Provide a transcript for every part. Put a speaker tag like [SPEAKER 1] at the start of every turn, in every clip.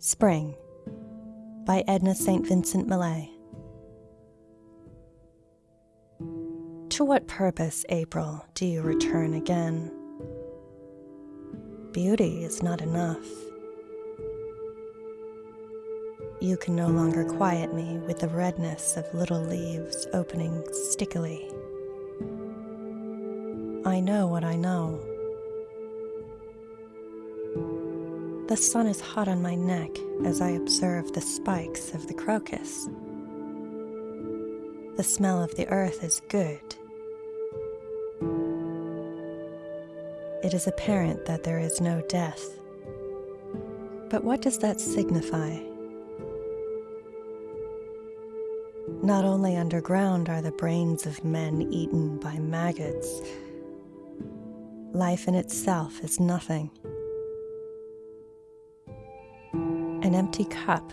[SPEAKER 1] Spring by Edna St. Vincent Millay. To what purpose, April, do you return again? Beauty is not enough. You can no longer quiet me with the redness of little leaves opening stickily. I know what I know. The sun is hot on my neck as I observe the spikes of the crocus. The smell of the earth is good. It is apparent that there is no death. But what does that signify? Not only underground are the brains of men eaten by maggots, life in itself is nothing. An empty cup,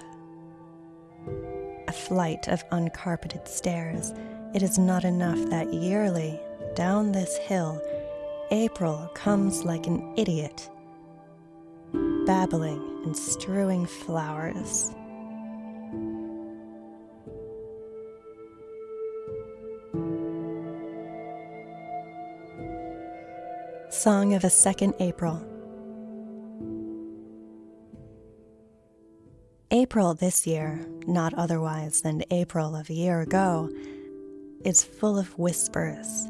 [SPEAKER 1] a flight of uncarpeted stairs. It is not enough that yearly, down this hill, April comes like an idiot, babbling and strewing flowers. Song of a Second April April this year, not otherwise than April of a year ago, is full of whispers,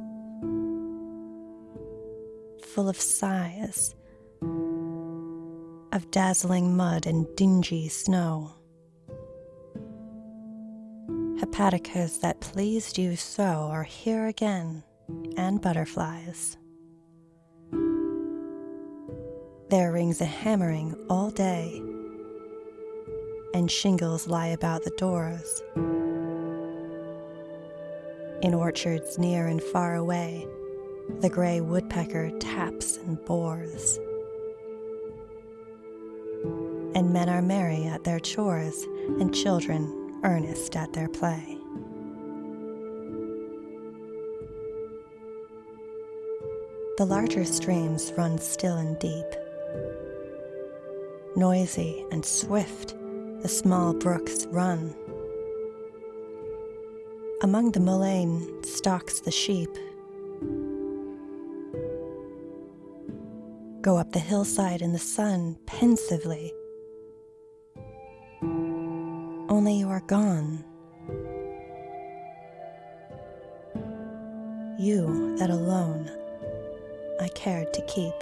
[SPEAKER 1] full of sighs, of dazzling mud and dingy snow. Hepaticas that pleased you so are here again, and butterflies. There rings a hammering all day and shingles lie about the doors. In orchards near and far away, the gray woodpecker taps and bores. And men are merry at their chores, and children earnest at their play. The larger streams run still and deep, noisy and swift the small brooks run. Among the mullein stalks the sheep. Go up the hillside in the sun pensively. Only you are gone. You that alone I cared to keep.